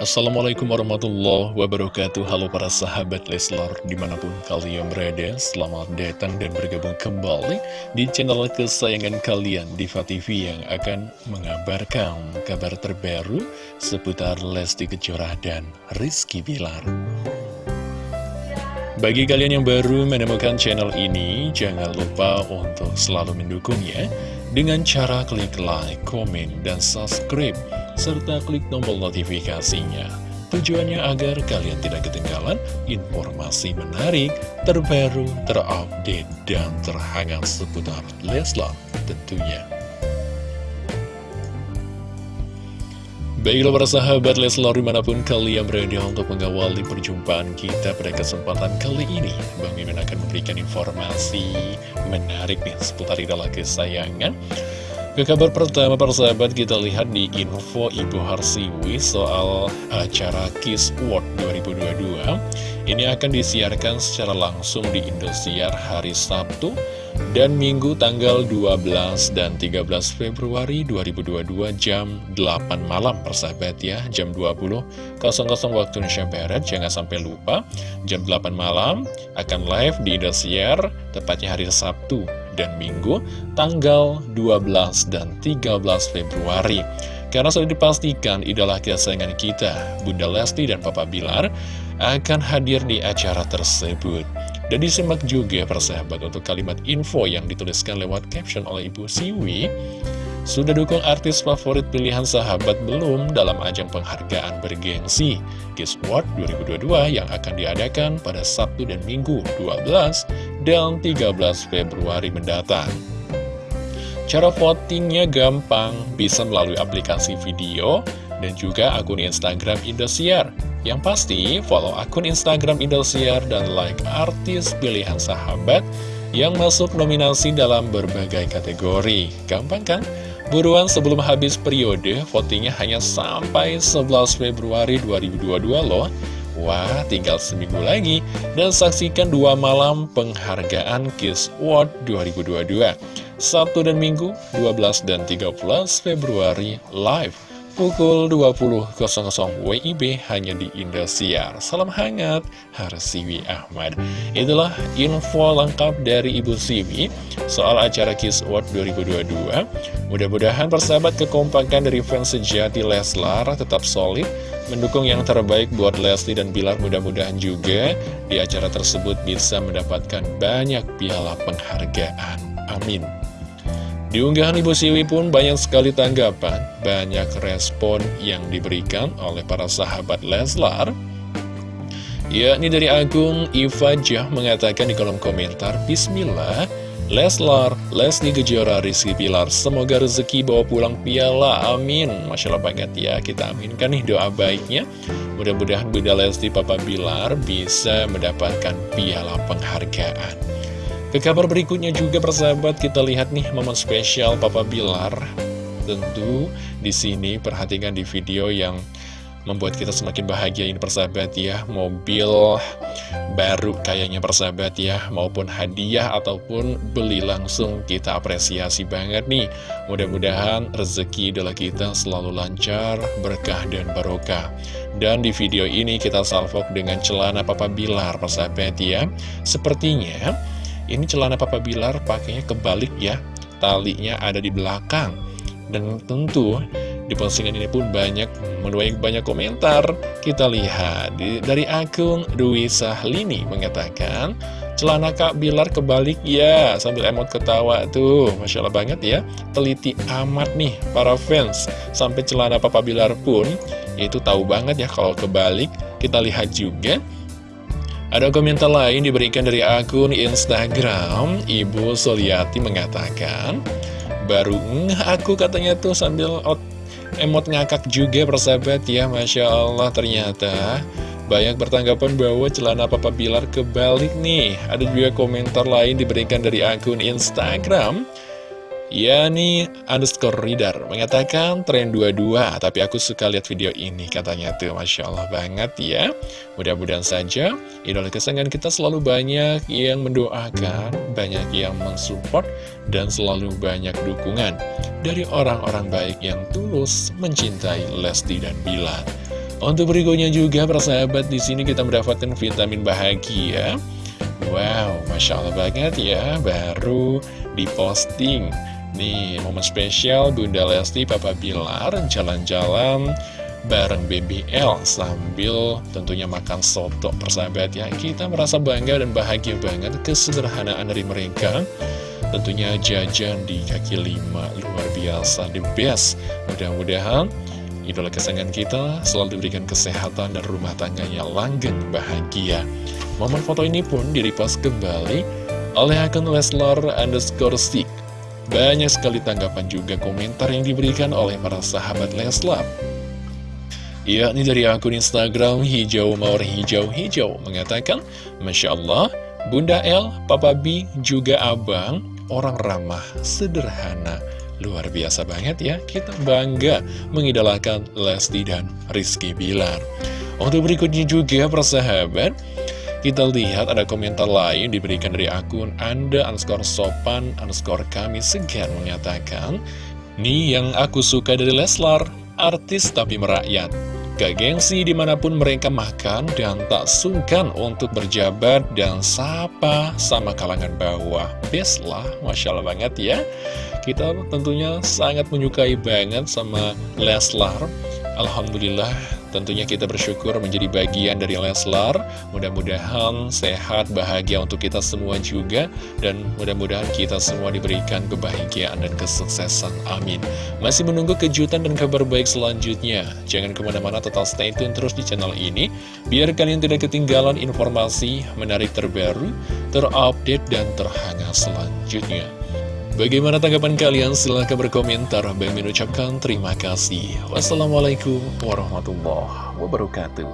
Assalamualaikum warahmatullahi wabarakatuh. Halo para sahabat Leslar Di mana pun kalian berada Selamat datang dan bergabung kembali Di channel kesayangan kalian Diva TV yang akan mengabarkan Kabar terbaru Seputar Lesti Kejora dan Rizky Bilar. Bagi kalian yang baru menemukan channel ini, jangan lupa untuk selalu mendukungnya dengan cara klik like, komen, dan subscribe serta klik tombol notifikasinya. Tujuannya agar kalian tidak ketinggalan informasi menarik, terbaru, terupdate, dan terhangat seputar Leslar tentunya. Baiklah para sahabat Leslar di mana pun kalian berada untuk mengawali perjumpaan kita pada kesempatan kali ini Bang Mimin akan memberikan informasi menarik nih seputar idola kesayangan ke kabar pertama para sahabat kita lihat di info Ibu Harsiwi soal acara Kiss World 2022 Ini akan disiarkan secara langsung di Indosiar hari Sabtu dan Minggu tanggal 12 dan 13 Februari 2022 jam 8 malam. Persahabat ya Jam 20.00 waktu Indonesia Barat. Jangan sampai lupa Jam 8 malam akan live di Indosiar tepatnya hari Sabtu dan Minggu tanggal 12 dan 13 Februari. Karena sudah dipastikan idola kesayangan kita, Bunda Lesti dan Papa Bilar, akan hadir di acara tersebut. Dan disimak juga persahabat untuk kalimat info yang dituliskan lewat caption oleh Ibu Siwi. Sudah dukung artis favorit pilihan sahabat belum dalam ajang penghargaan bergengsi Kiss World 2022 yang akan diadakan pada Sabtu dan Minggu 12 dan 13 Februari mendatang. Cara votingnya gampang, bisa melalui aplikasi video dan juga akun Instagram Indosiar. Yang pasti, follow akun Instagram Indosiar dan like artis pilihan sahabat yang masuk nominasi dalam berbagai kategori. Gampang kan? Buruan sebelum habis periode, votingnya hanya sampai 11 Februari 2022 loh. Wah, tinggal seminggu lagi dan saksikan dua malam penghargaan Kiss Award 2022. Sabtu dan Minggu, 12 dan 13 Februari live pukul 20.00 WIB hanya di Indosiar. Salam hangat, Harsiwi Ahmad. Itulah info lengkap dari Ibu Siwi soal acara Kiss Award 2022. Mudah-mudahan persahabat kekompakan dari fans sejati Leslar tetap solid, mendukung yang terbaik buat Lesti dan Bilar mudah-mudahan juga di acara tersebut bisa mendapatkan banyak piala penghargaan. Amin. Di unggahan Ibu Siwi pun banyak sekali tanggapan, banyak respon yang diberikan oleh para sahabat Leslar. Yakni dari akun Iva Jah mengatakan di kolom komentar, Bismillah, Leslar, Leslie Kejora, Rizky Pilar, semoga rezeki bawa pulang piala, amin. Masya Allah banget ya, kita aminkan nih doa baiknya. Mudah-mudahan Bunda Lesti Papa Bilar bisa mendapatkan piala penghargaan. Ke kabar berikutnya juga persahabat kita lihat nih momen spesial Papa Bilar. Tentu di sini perhatikan di video yang membuat kita semakin bahagia ini persahabat ya. Mobil baru kayaknya persahabat ya. Maupun hadiah ataupun beli langsung kita apresiasi banget nih. Mudah-mudahan rezeki idola kita selalu lancar berkah dan barokah. Dan di video ini kita salvok dengan celana Papa Bilar persahabat ya. Sepertinya ini celana Papa Bilar pakainya kebalik ya. Talinya ada di belakang. Dan tentu di postingan ini pun banyak menuai banyak komentar. Kita lihat dari akun Dwi Sahlini mengatakan Celana Kak Bilar kebalik ya Sambil emot ketawa tuh. Masya Allah banget ya. Teliti amat nih para fans. Sampai celana Papa Bilar pun Itu tahu banget ya kalau kebalik. Kita lihat juga ada komentar lain diberikan dari akun Instagram. Ibu Soliati mengatakan Baru aku katanya tuh sambil emot ngakak juga persahabat ya Masya Allah ternyata. Banyak bertanggapan bahwa celana Papa Bilar kebalik nih. Ada juga komentar lain diberikan dari akun Instagram Yani underscore reader mengatakan tren 22 Tapi aku suka lihat video ini katanya tuh Masya Allah banget ya Mudah-mudahan saja idola kesayangan kita selalu banyak yang mendoakan Banyak yang mensupport Dan selalu banyak dukungan Dari orang-orang baik yang tulus mencintai Lesti dan Bilar Untuk berikutnya juga persahabat di sini kita mendapatkan vitamin bahagia. Wow, masya Allah banget ya, baru diposting. Nih, momen spesial Bunda Lesti Papa Bilar jalan-jalan bareng BBL sambil tentunya makan soto persahabat ya. Kita merasa bangga dan bahagia banget kesederhanaan dari mereka. Tentunya jajan di kaki lima luar biasa, the best. Mudah-mudahan Idola kesayangan kita selalu diberikan kesehatan dan rumah tangganya langgeng bahagia. Momen foto ini pun direpost kembali oleh akun Leslar underscore stick. Banyak sekali tanggapan juga komentar yang diberikan oleh para sahabat Leslar. Yakni dari akun Instagram hijau mawar hijau hijau mengatakan, Masya Allah, Bunda L, Papa B, juga Abang, orang ramah, sederhana, Luar biasa banget ya, kita bangga mengidolakan Lesti dan Rizky Bilar. Untuk berikutnya juga persahabat, kita lihat ada komentar lain diberikan dari akun Anda underscore sopan underscore kami segan mengatakan, Nih yang aku suka dari Leslar, artis tapi merakyat. Gak gengsi di mana pun mereka makan dan tak sungkan untuk berjabat dan sapa sama kalangan bawah. Best lah, Masya Allah banget ya. Kita tentunya sangat menyukai banget sama Leslar Alhamdulillah tentunya kita bersyukur menjadi bagian dari Leslar. Mudah-mudahan sehat, bahagia untuk kita semua juga. Dan mudah-mudahan kita semua diberikan kebahagiaan dan kesuksesan. Amin. Masih menunggu kejutan dan kabar baik selanjutnya. Jangan ke mana-mana tetap stay tune terus di channel ini. Biar kalian tidak ketinggalan informasi menarik terbaru Terupdate dan terhangat selanjutnya Bagaimana tanggapan kalian? Silahkan berkomentar. Bang mengucapkan terima kasih. Wassalamualaikum warahmatullahi wabarakatuh.